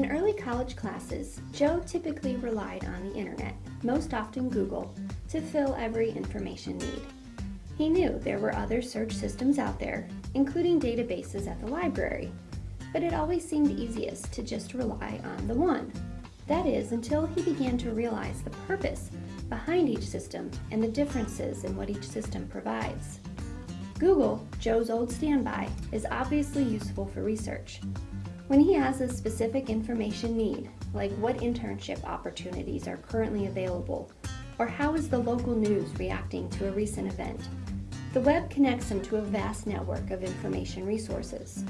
In early college classes, Joe typically relied on the internet, most often Google, to fill every information need. He knew there were other search systems out there, including databases at the library, but it always seemed easiest to just rely on the one. That is, until he began to realize the purpose behind each system and the differences in what each system provides. Google, Joe's old standby, is obviously useful for research. When he has a specific information need, like what internship opportunities are currently available, or how is the local news reacting to a recent event, the web connects him to a vast network of information resources.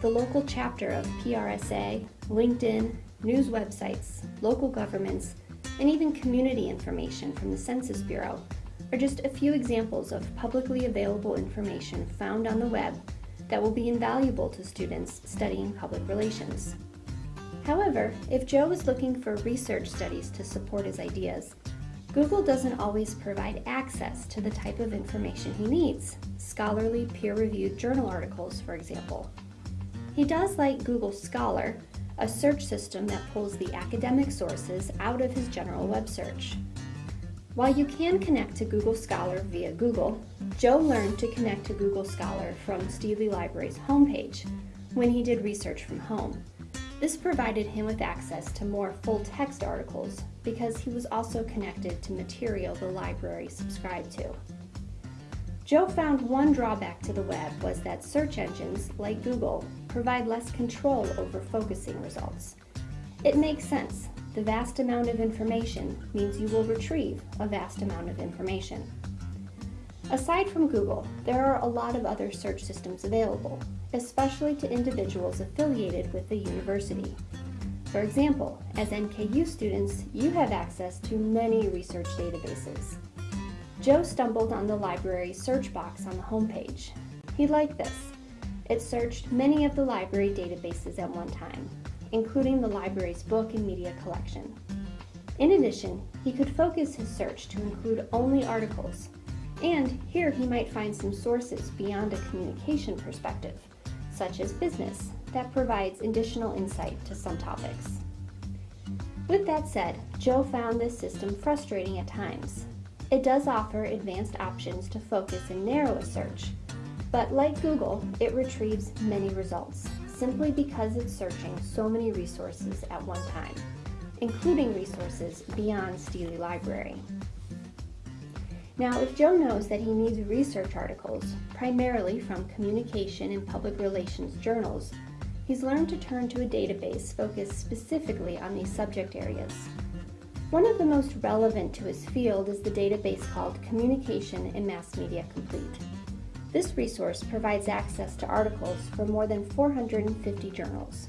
The local chapter of PRSA, LinkedIn, news websites, local governments, and even community information from the Census Bureau are just a few examples of publicly available information found on the web that will be invaluable to students studying public relations. However, if Joe is looking for research studies to support his ideas, Google doesn't always provide access to the type of information he needs, scholarly peer-reviewed journal articles, for example. He does like Google Scholar, a search system that pulls the academic sources out of his general web search. While you can connect to Google Scholar via Google, Joe learned to connect to Google Scholar from Steely Library's homepage when he did research from home. This provided him with access to more full-text articles because he was also connected to material the library subscribed to. Joe found one drawback to the web was that search engines, like Google, provide less control over focusing results. It makes sense the vast amount of information means you will retrieve a vast amount of information. Aside from Google, there are a lot of other search systems available, especially to individuals affiliated with the university. For example, as NKU students, you have access to many research databases. Joe stumbled on the library's search box on the homepage. He liked this. It searched many of the library databases at one time, including the library's book and media collection. In addition, he could focus his search to include only articles, and here he might find some sources beyond a communication perspective, such as business, that provides additional insight to some topics. With that said, Joe found this system frustrating at times. It does offer advanced options to focus and narrow a search, but like Google, it retrieves many results simply because it's searching so many resources at one time, including resources beyond Steely Library. Now, if Joe knows that he needs research articles, primarily from communication and public relations journals, he's learned to turn to a database focused specifically on these subject areas. One of the most relevant to his field is the database called Communication and Mass Media Complete. This resource provides access to articles from more than 450 journals.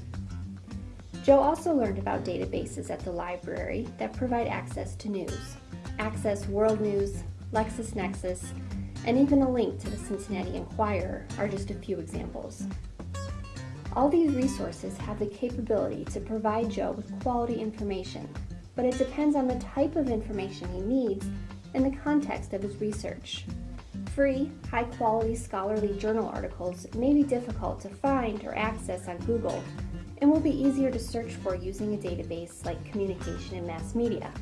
Joe also learned about databases at the library that provide access to news. Access World News, LexisNexis, and even a link to the Cincinnati Enquirer are just a few examples. All these resources have the capability to provide Joe with quality information, but it depends on the type of information he needs and the context of his research. Free, high-quality scholarly journal articles may be difficult to find or access on Google and will be easier to search for using a database like Communication and Mass Media.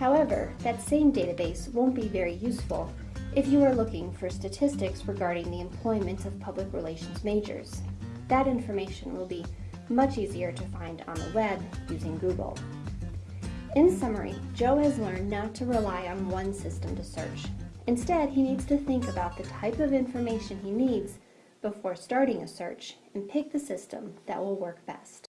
However, that same database won't be very useful if you are looking for statistics regarding the employment of public relations majors. That information will be much easier to find on the web using Google. In summary, Joe has learned not to rely on one system to search, Instead, he needs to think about the type of information he needs before starting a search and pick the system that will work best.